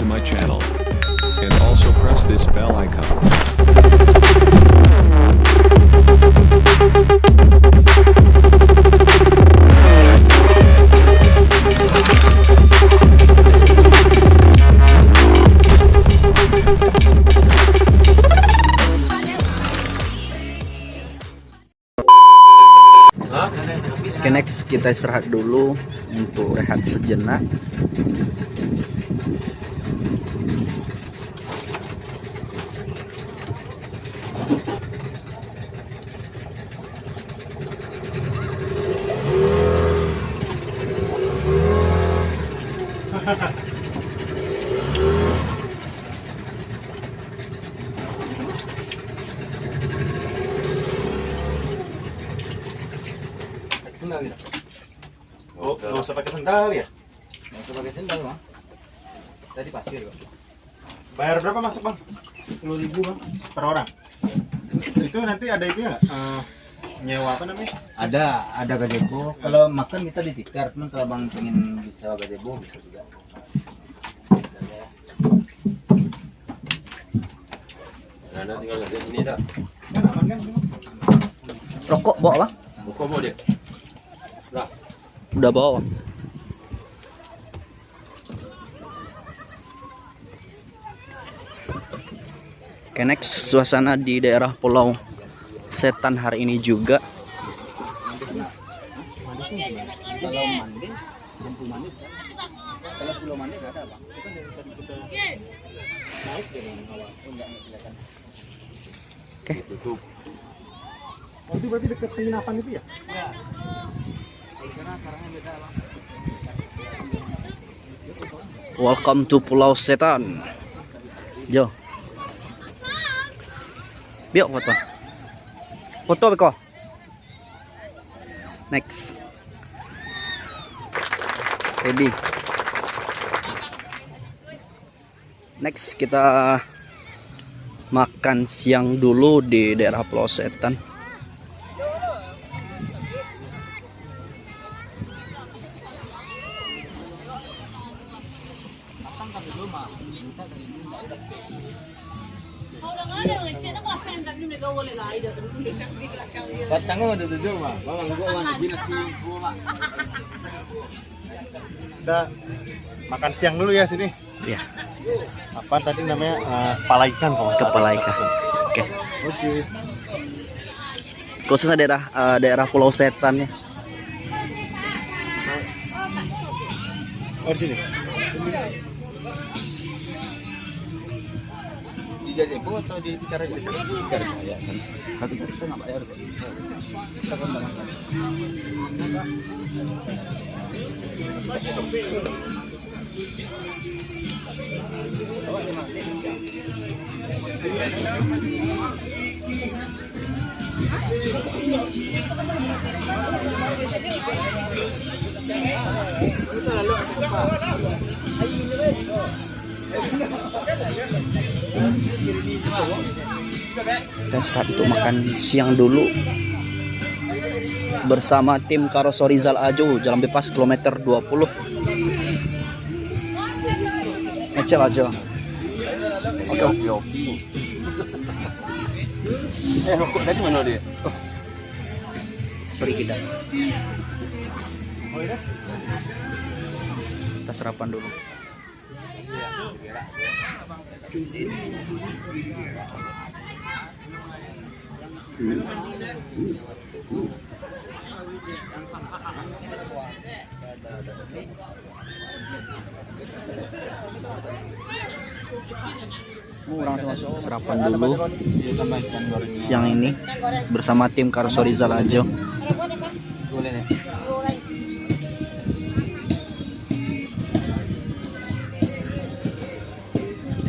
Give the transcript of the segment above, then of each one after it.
to my channel. And also press this bell icon. Kita istirahat dulu untuk rehat sejenak. Nggak usah pakai sendal ya? Nggak usah pakai sendal bang. Tadi pasir kok. Bayar berapa masuk bang? 10 ribu bang per orang. Itu nanti ada itu ya nggak? Eh, nyewa apa namanya? Ada, ada gazebo. Kalau makan kita di tikar, cuman kalau bang pengen bisa gazebo bisa juga. Nah, tinggal di sini dah. Kan aman kan? Rokok bawa bang? Buka mau dia. Udah bawa. Oke next suasana di daerah Pulau Setan hari ini juga. Dari awal. Oh. Oh, itu berarti dekat penginapan itu ya? Ya. Karena karangnya beda bang. Welcome to Pulau Setan. Jo. Biok foto. Foto beko. Next. Ready. Next kita makan siang dulu di daerah Pulau Setan. Udah gua gua bang. Kita makan siang dulu ya sini. Ya, Apa tadi namanya? Eh, kepala ikan kalau salah. kepala ikan. Oke. Oke. Khususnya daerah eh, daerah Pulau Setan ya. Oh di sini. Di gazebo atau di tikar aja? Tikar ya. Tapi kita nggak bayar. Kita kan nggak makan. Kita istirahat untuk makan siang dulu. Bersama tim Karoso Rizal Ajo jalan bebas kilometer 20 ngecek aja. Oke, oke, oke. Eh, rokok tadi mana dia? sorry kita kita sarapan dulu sarapan dulu goreng. siang ini bersama tim Karoso Rizal Ajo Boleh nih.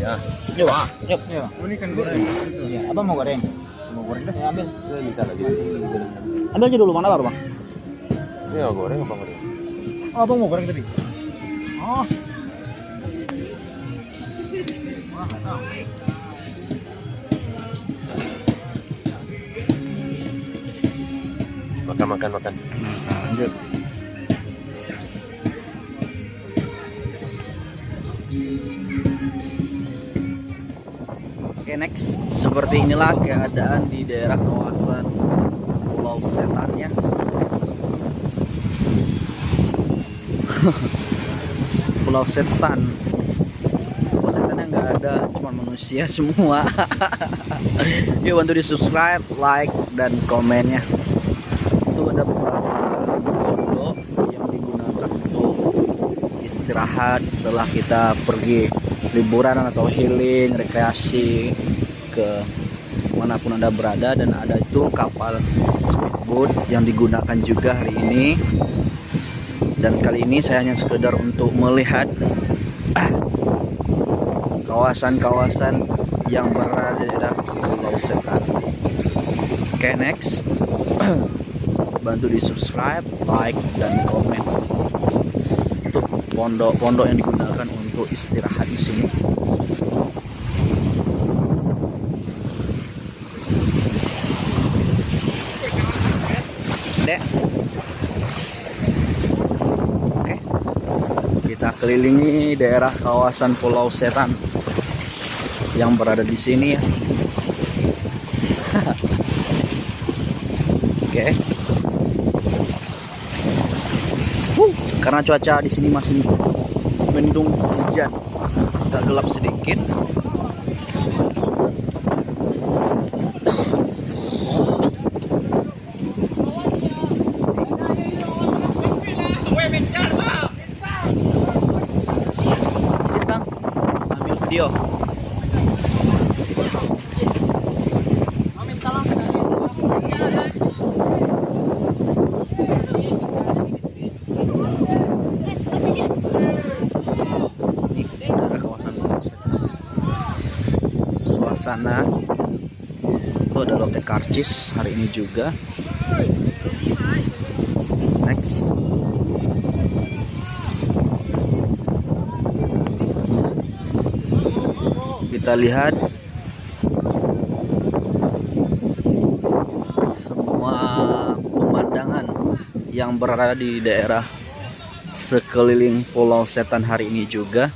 Ya. Yuk ah yuk Iya. Oh, ini kan goreng. Iya. Abang mau goreng? Mau goreng dah. Ya, ambil. Saya minta lagi. ambil aja dulu mana baru bang mau goreng apa goreng? Oh, abang mau goreng tadi? Oh. Wah, tahu. Makan, makan, makan. lanjut Oke next, seperti inilah keadaan di daerah kawasan Pulau Setan ya. Pulau Setan. Pulau Setannya nggak ada, cuma manusia semua. Yuk bantu di subscribe, like, dan komennya. Itu ada beberapa pondok yang digunakan untuk istirahat setelah kita pergi liburan atau healing, rekreasi ke mana pun anda berada. Dan ada itu kapal speedboat yang digunakan juga hari ini. Dan kali ini saya hanya sekedar untuk melihat kawasan-kawasan yang berada di daerah Pulau Setan. Oke okay, next, bantu di subscribe, like dan komen. Untuk pondok-pondok yang digunakan untuk istirahat di sini. Dek. Oke. Kita kelilingi daerah kawasan Pulau Setan yang berada di sini ya. Oke. Karena cuaca di sini masih mendung hujan, agak gelap sedikit. Sini bang, ambil video. Ini daerah kawasan kawasan. Suasana itu ada lotte karcis hari ini juga. Next. Kita lihat semua pemandangan yang berada di daerah sekeliling Pulau Setan hari ini juga.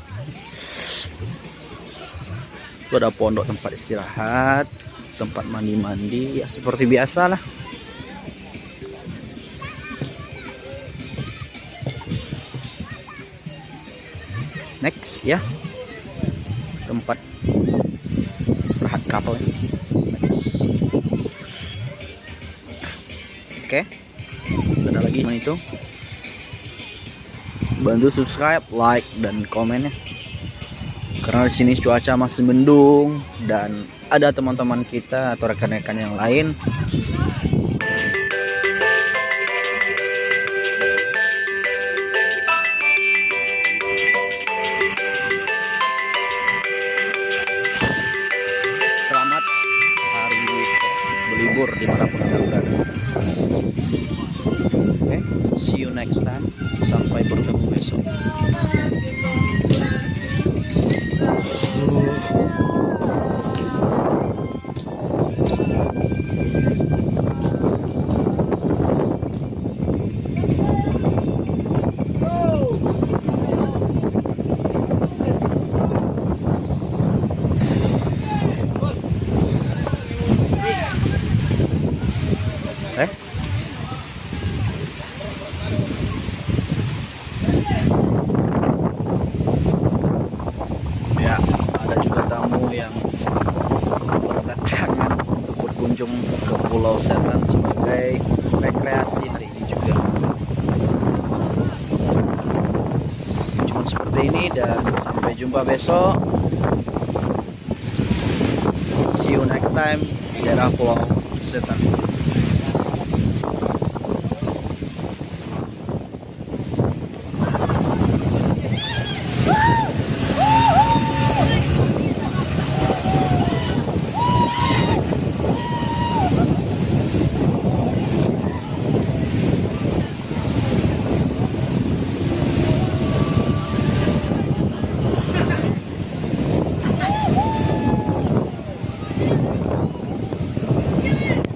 Itu ada pondok tempat istirahat, tempat mandi-mandi, ya seperti biasa lah. Next ya, tempat istirahat kapal. Next. Oke, ada lagi itu bantu subscribe, like, dan komen ya. Karena di sini cuaca masih mendung dan ada teman-teman kita atau rekan-rekan yang lain seperti ini dan sampai jumpa besok. See you next time di daerah Pulau Setan.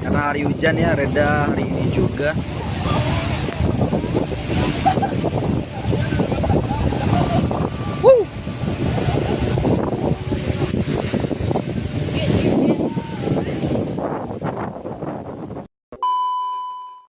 Karena hari hujan ya reda hari ini juga